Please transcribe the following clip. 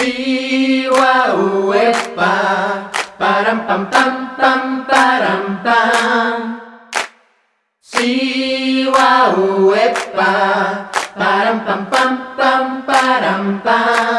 Viva uepa, param pam pam tam param tam. Siwa uepa, param pam pam tam param pam.